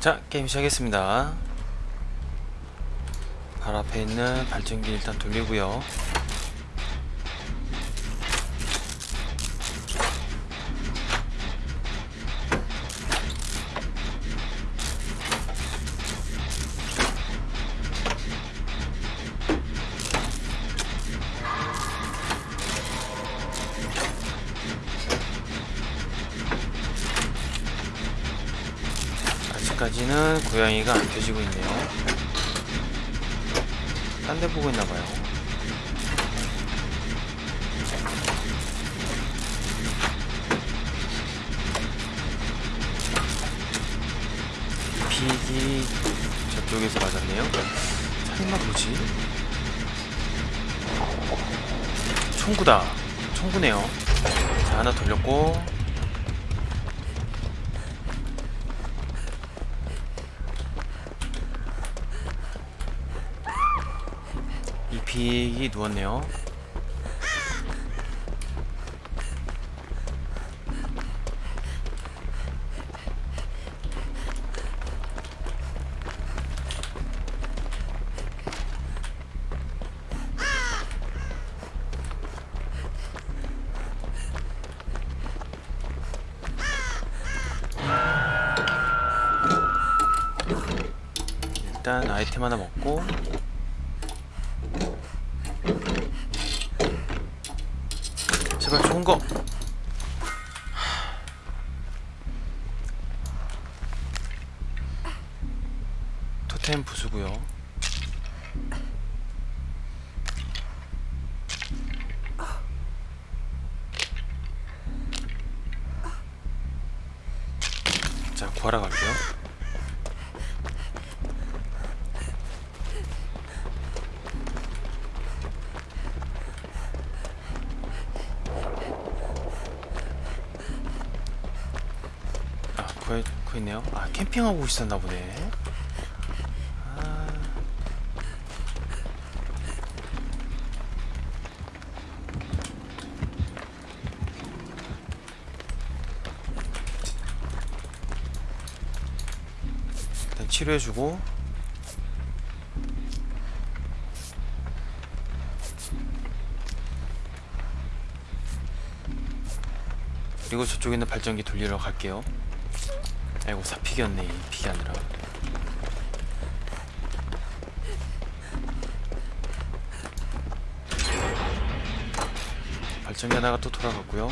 자 게임 시작했습니다. 바로 앞에 있는 발전기 일단 돌리고요 아직까지는 고양이가 안 켜지고 있네요. 딴 데 보고 있나봐요. 픽이 저쪽에서 맞았네요. 설마 뭐지? 총구다. 총구네요. 자 하나 돌렸고 이 픽이 누웠네요. 일단 아이템 하나 먹고 제발 좋은 거. 토템 부수고요. 자, 구하러 갈게요. 구해, 구했네요. 아, 캠핑하고 있었나 보네. 아. 일단 치료해주고. 그리고 저쪽에 있는 발전기 돌리러 갈게요. 아이고 사픽이었네 이 픽이 아니라. 발전기 하나가 또 돌아갔고요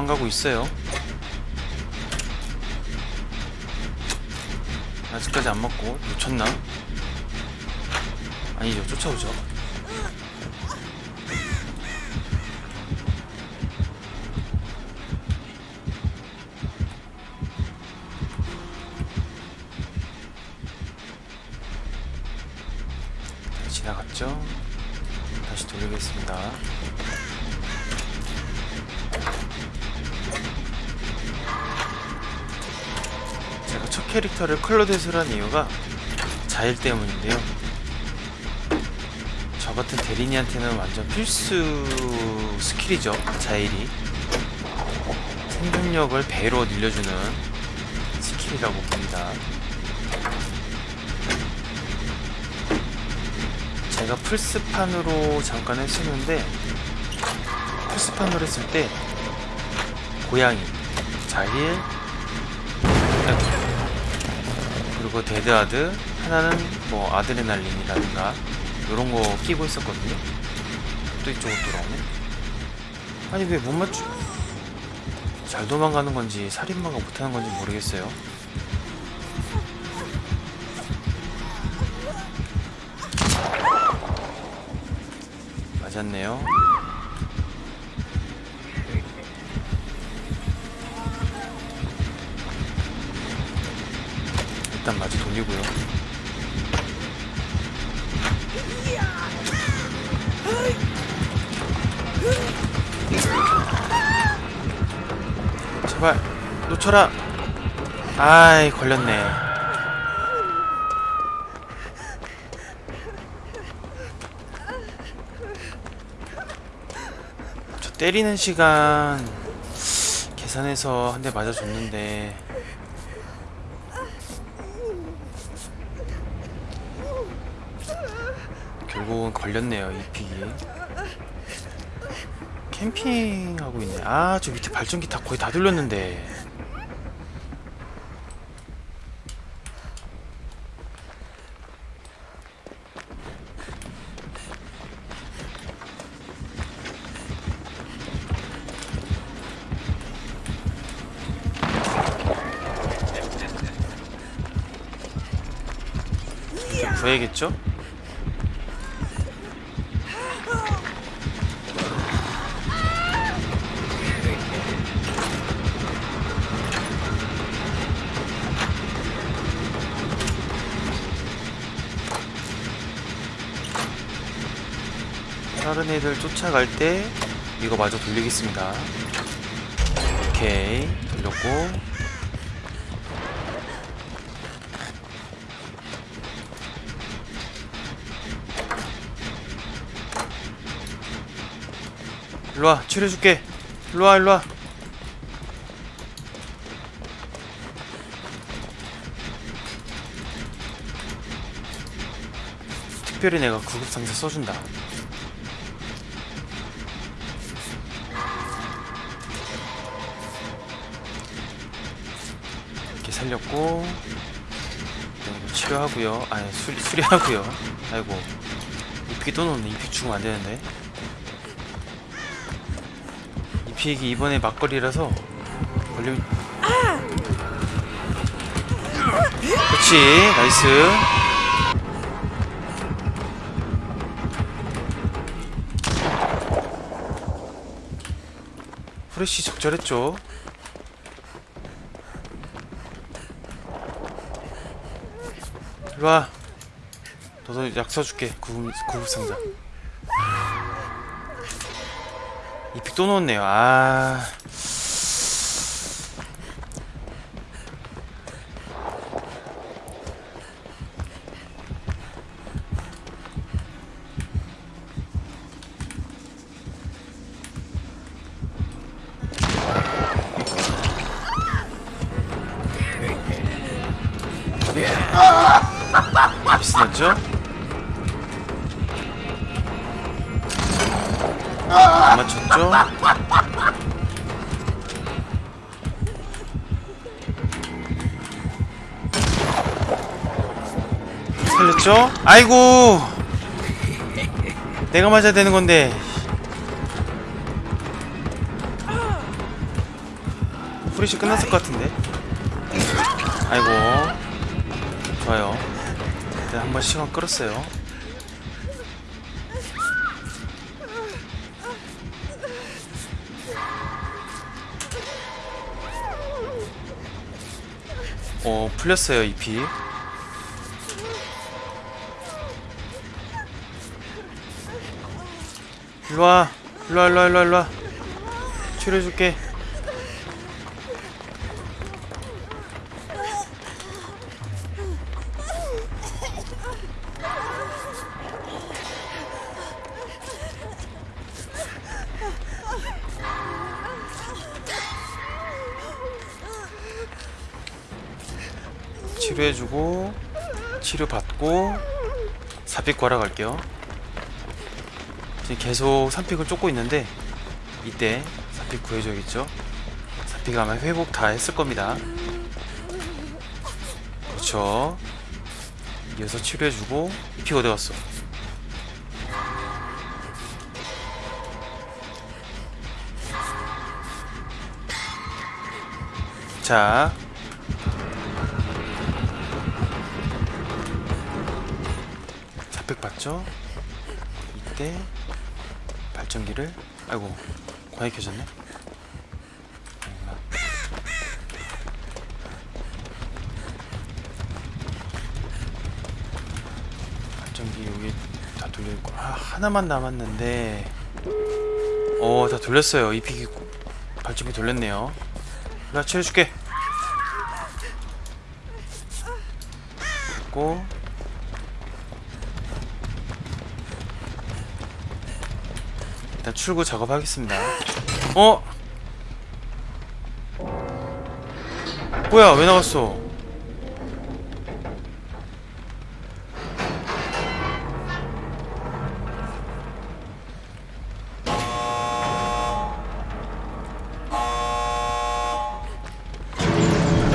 도망가고 있어요. 아직까지 안 먹고 놓쳤나? 아니죠, 쫓아오죠. 지나갔죠? 다시 돌리겠습니다. 캐릭터를 클로뎃으로 한 이유가 자힐 때문인데요. 저 같은 데린이한테는 완전 필수 스킬이죠. 자힐이. 생존력을 배로 늘려주는 스킬이라고 봅니다. 제가 플스판으로 잠깐 했었는데 플스판으로 했을 때 고양이, 자힐, 그리고 데드아드 하나는 뭐 아드레날린이라든가 이런 거 끼고 있었거든요. 또 이쪽으로 돌아오네. 아니 왜 못 맞추 잘 도망가는 건지 살인마가 못하는 건지 모르겠어요. 맞았네요 돌리고요. 제발 놓쳐라. 아이 걸렸네. 저 때리는 시간 계산해서 한 대 맞아줬는데 결국은 걸렸네요 이 픽이. 캠핑하고 있네. 아 저 밑에 발전기 다 거의 다 돌렸는데. 좀 구해야겠죠? 다른 애들 쫓아갈 때 이거 마저 돌리겠습니다. 오케이. 돌렸고. 일로와 치료해줄게. 일로와 일로와. 특별히 내가 구급상자 써준다 살렸고 네, 치료하고요. 아니 수리, 수리하고요. 아이고. 이픽이 또 놓네. 이픽 죽으면 안 되는데. 이픽이 이번에 막걸리라서 걸리면 그렇지. 나이스. 후레쉬 적절했죠 일로와 너도 약 써줄게. 구급, 구급상자. 이픽 또 넣었네요. 아 비슷하죠? 안 맞췄죠? 살렸죠? 아이고 내가 맞아야 되는 건데 프리시 끝났을 것 같은데 아이고 좋아요 네, 한번 시간 끌었어요. 어 풀렸어요 잎이 일로와 일로와 일로와 일로와 일로와. 치료해줄게 치료해주고 치료받고 삽입 구하러 갈게요. 지금 계속 산픽을 쫓고 있는데 이때 산픽 구해줘야겠죠? 산픽 아마 회복 다 했을 겁니다. 그렇죠. 이어서 치료해주고 피 어디 갔어? 자 봤죠? 이때 발전기를 아이고 과연 켜졌네. 발전기 여기 다 돌려있고 아, 하나만 남았는데. 어다 돌렸어요. 이 픽이 발전기 돌렸네요. 나 치료줄게. 고 일단 출구 작업하겠습니다 어? 뭐야 왜 나갔어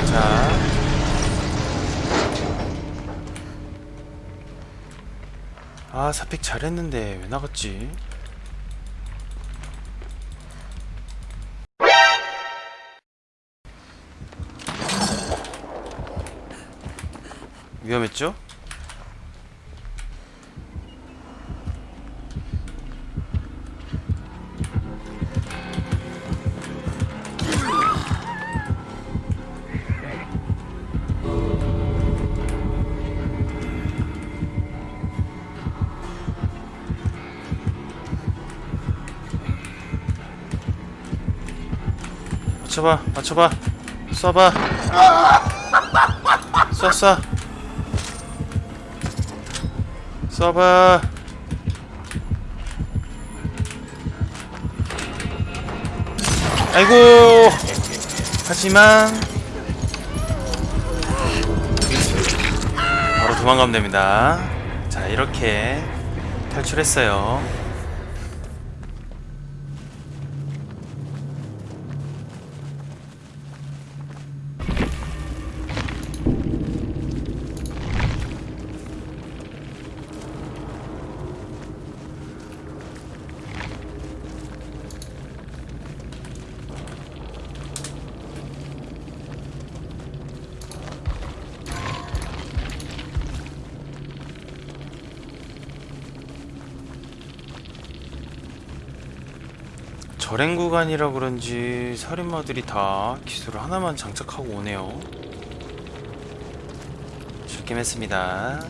자 아, 사픽 잘했는데 왜 나갔지? 위험했죠? 맞춰봐, 맞춰봐, 쏴봐, 쏴, 쏴, 쏴봐. 아이고, 하지만 바로 도망가면 됩니다. 자, 이렇게 탈출했어요. 절행 구간이라 그런지 살인마들이 다 기술을 하나만 장착하고 오네요. 즐겜했습니다.